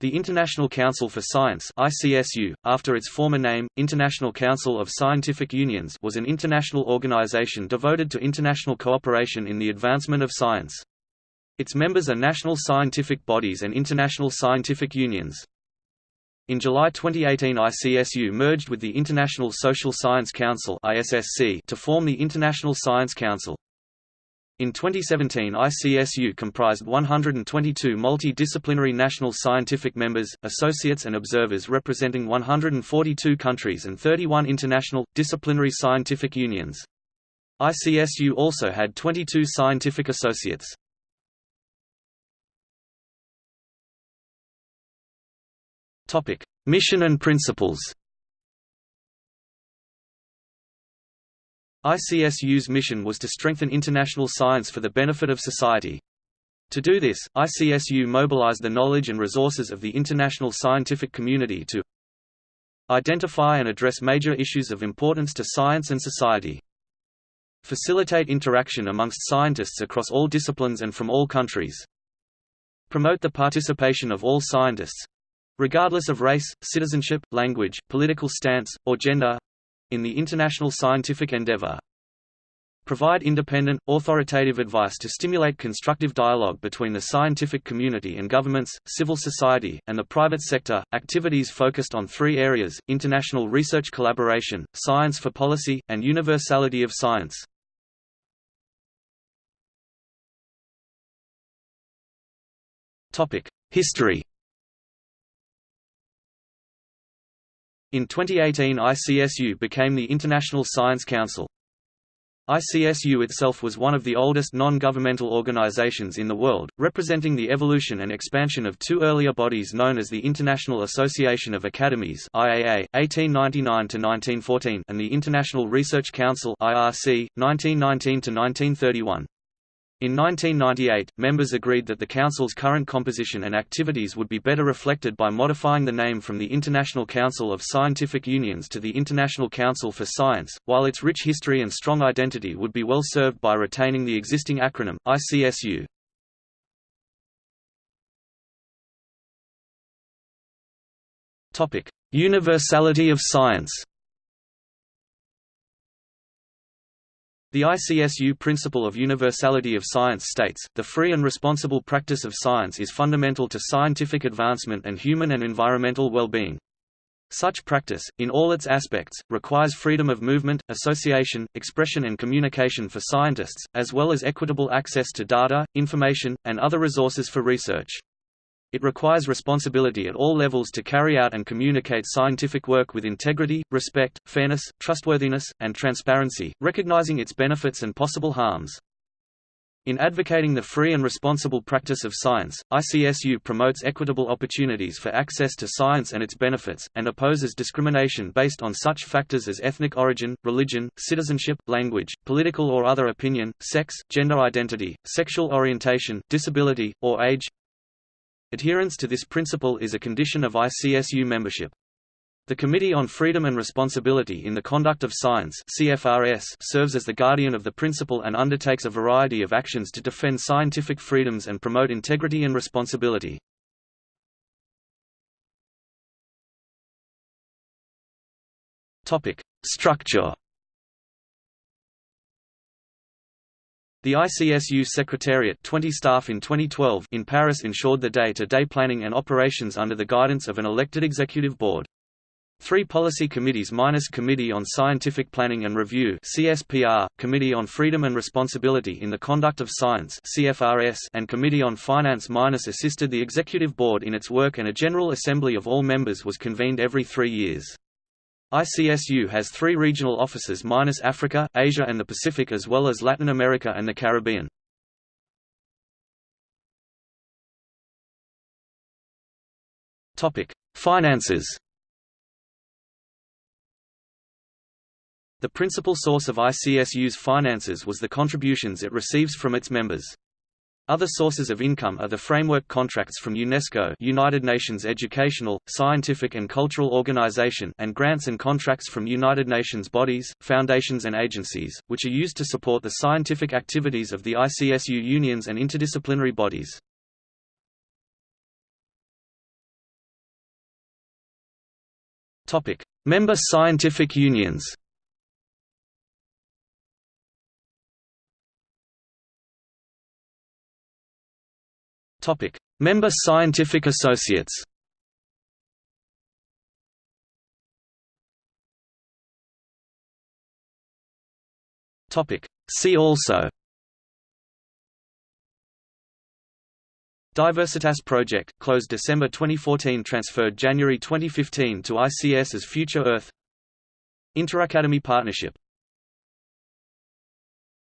The International Council for Science ICSU, after its former name, International Council of Scientific Unions was an international organization devoted to international cooperation in the advancement of science. Its members are national scientific bodies and international scientific unions. In July 2018 ICSU merged with the International Social Science Council to form the International Science Council. In 2017 ICSU comprised 122 multidisciplinary national scientific members, associates and observers representing 142 countries and 31 international, disciplinary scientific unions. ICSU also had 22 scientific associates. Mission and principles ICSU's mission was to strengthen international science for the benefit of society. To do this, ICSU mobilized the knowledge and resources of the international scientific community to identify and address major issues of importance to science and society, facilitate interaction amongst scientists across all disciplines and from all countries, promote the participation of all scientists regardless of race, citizenship, language, political stance, or gender in the international scientific endeavor. Provide independent, authoritative advice to stimulate constructive dialogue between the scientific community and governments, civil society, and the private sector. Activities focused on three areas international research collaboration, science for policy, and universality of science. History In 2018 ICSU became the International Science Council. ICSU itself was one of the oldest non-governmental organizations in the world, representing the evolution and expansion of two earlier bodies known as the International Association of Academies IAA, 1899–1914 and the International Research Council IRC, 1919–1931. In 1998, members agreed that the Council's current composition and activities would be better reflected by modifying the name from the International Council of Scientific Unions to the International Council for Science, while its rich history and strong identity would be well served by retaining the existing acronym, ICSU. Universality of science The ICSU principle of universality of science states, the free and responsible practice of science is fundamental to scientific advancement and human and environmental well-being. Such practice, in all its aspects, requires freedom of movement, association, expression and communication for scientists, as well as equitable access to data, information, and other resources for research. It requires responsibility at all levels to carry out and communicate scientific work with integrity, respect, fairness, trustworthiness, and transparency, recognizing its benefits and possible harms. In advocating the free and responsible practice of science, ICSU promotes equitable opportunities for access to science and its benefits, and opposes discrimination based on such factors as ethnic origin, religion, citizenship, language, political or other opinion, sex, gender identity, sexual orientation, disability, or age, Adherence to this principle is a condition of ICSU membership. The Committee on Freedom and Responsibility in the Conduct of Science CFRS serves as the guardian of the principle and undertakes a variety of actions to defend scientific freedoms and promote integrity and responsibility. Structure The ICSU Secretariat 20 staff in 2012 in Paris ensured the day-to-day -day planning and operations under the guidance of an elected executive board. Three policy committees minus Committee on Scientific Planning and Review CSPR, Committee on Freedom and Responsibility in the Conduct of Science CFRS, and Committee on Finance minus assisted the Executive Board in its work and a General Assembly of all members was convened every three years. ICSU has three regional offices minus Africa, Asia and the Pacific as well as Latin America and the Caribbean. Finances The principal source of ICSU's finances was the contributions it receives from its members. Other sources of income are the framework contracts from UNESCO United Nations Educational, Scientific and Cultural Organization and grants and contracts from United Nations bodies, foundations and agencies, which are used to support the scientific activities of the ICSU unions and interdisciplinary bodies. Member scientific unions Topic: Member scientific associates. Topic: See also. Diversitas Project, closed December 2014 transferred January 2015 to ICSU's Future Earth Interacademy Partnership